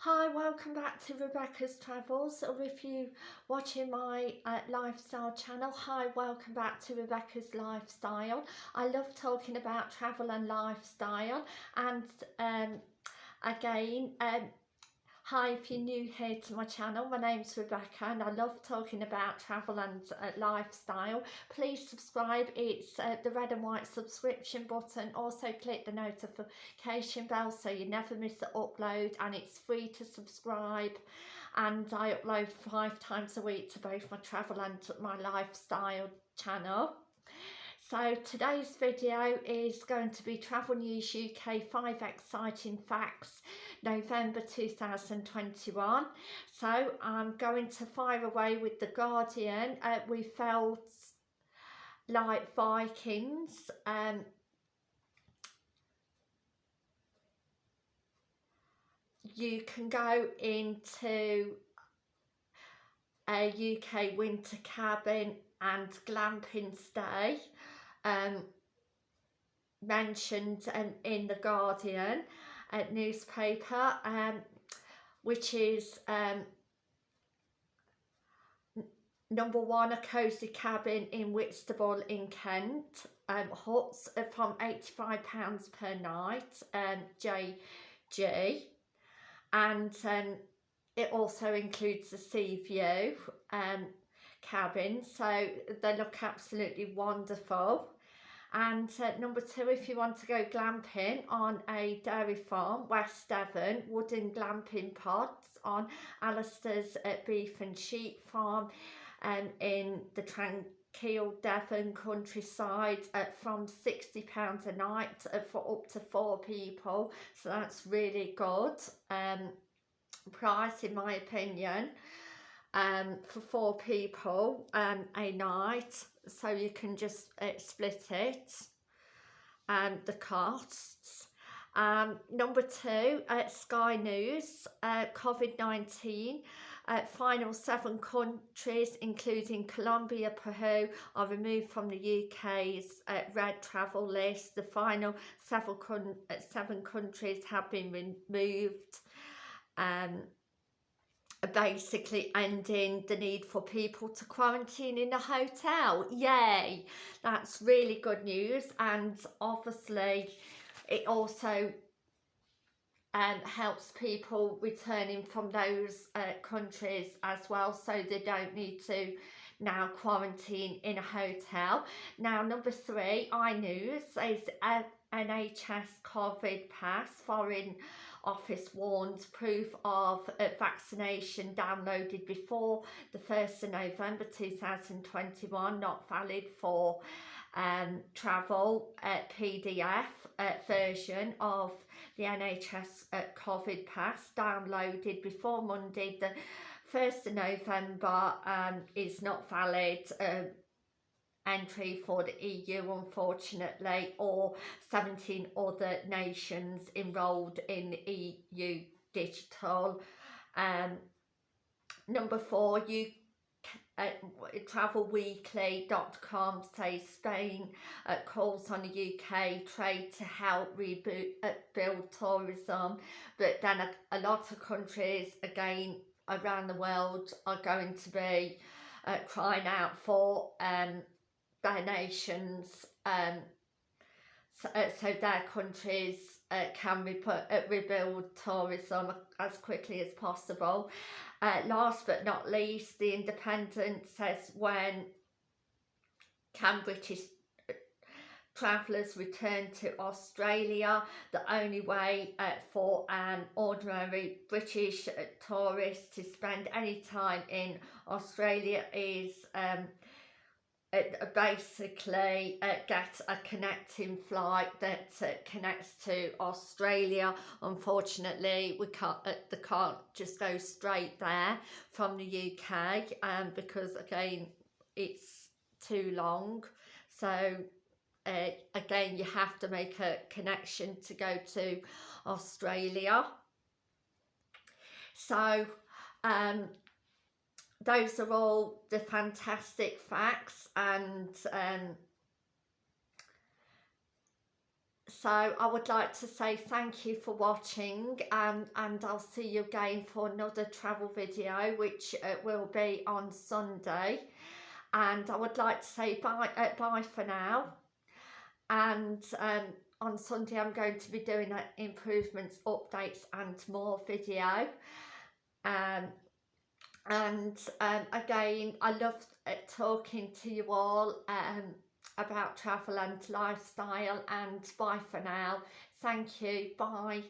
Hi, welcome back to Rebecca's Travels or if you watching my uh, lifestyle channel, hi, welcome back to Rebecca's Lifestyle. I love talking about travel and lifestyle and um, again, um, Hi, if you're new here to my channel, my name's Rebecca and I love talking about travel and uh, lifestyle. Please subscribe, it's uh, the red and white subscription button. Also click the notification bell so you never miss an upload and it's free to subscribe. And I upload five times a week to both my travel and my lifestyle channel. So today's video is going to be Travel News UK 5 Exciting Facts November 2021. So I'm going to fire away with The Guardian. Uh, we felt like Vikings. Um, you can go into a UK winter cabin and glamping stay um, mentioned um, in The Guardian uh, newspaper, um, which is um, number one, a cosy cabin in Whitstable in Kent. Um, huts from £85 per night, um, JG. And um, it also includes a sea view um, cabin, so they look absolutely wonderful. And uh, number two, if you want to go glamping on a dairy farm, West Devon, wooden glamping pods on Alistair's uh, beef and sheep farm um, in the tranquil Devon countryside uh, from £60 a night uh, for up to four people. So that's really good um, price in my opinion um, for four people um, a night so you can just uh, split it and um, the costs. Um, number two uh, Sky News uh, COVID-19 uh, final seven countries including Colombia Peru are removed from the UK's uh, red travel list. The final seven, uh, seven countries have been removed um, basically ending the need for people to quarantine in a hotel. Yay! That's really good news and obviously it also um, helps people returning from those uh, countries as well so they don't need to now quarantine in a hotel. Now number three, iNews is a NHS COVID pass foreign office warns proof of uh, vaccination downloaded before the 1st of November 2021 not valid for um, travel uh, PDF uh, version of the NHS uh, COVID pass downloaded before Monday the 1st of November um, is not valid uh, entry for the EU unfortunately or 17 other nations enrolled in EU digital. Um, number four you uh, travelweekly.com says Spain uh, calls on the UK trade to help rebuild uh, build tourism. But then a, a lot of countries again around the world are going to be uh, crying out for um, their nations um, so, uh, so their countries uh, can re uh, rebuild tourism as quickly as possible. Uh, last but not least, The Independent says when can British travellers return to Australia, the only way uh, for an ordinary British uh, tourist to spend any time in Australia is um, uh, basically uh, get a connecting flight that uh, connects to Australia. Unfortunately, we can't, uh, they can't just go straight there from the UK um, because again, it's too long. So uh, again, you have to make a connection to go to Australia. So um, those are all the fantastic facts and um, so I would like to say thank you for watching and, and I'll see you again for another travel video which uh, will be on Sunday and I would like to say bye, uh, bye for now and um, on Sunday I'm going to be doing uh, improvements, updates and more video. Um, and um, again I love uh, talking to you all um, about travel and lifestyle and bye for now. Thank you. Bye